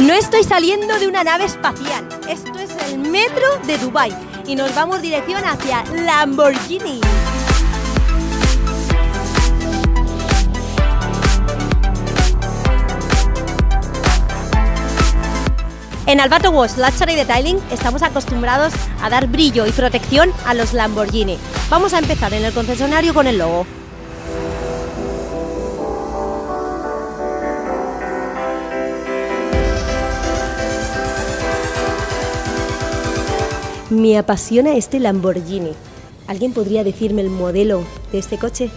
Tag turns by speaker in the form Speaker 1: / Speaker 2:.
Speaker 1: No estoy saliendo de una nave espacial. Esto es el metro de Dubai y nos vamos dirección hacia Lamborghini. En Albato Wash Luxury Detailing estamos acostumbrados a dar brillo y protección a los Lamborghini. Vamos a empezar en el concesionario con el logo. Me apasiona este Lamborghini. ¿Alguien podría decirme el modelo de este coche?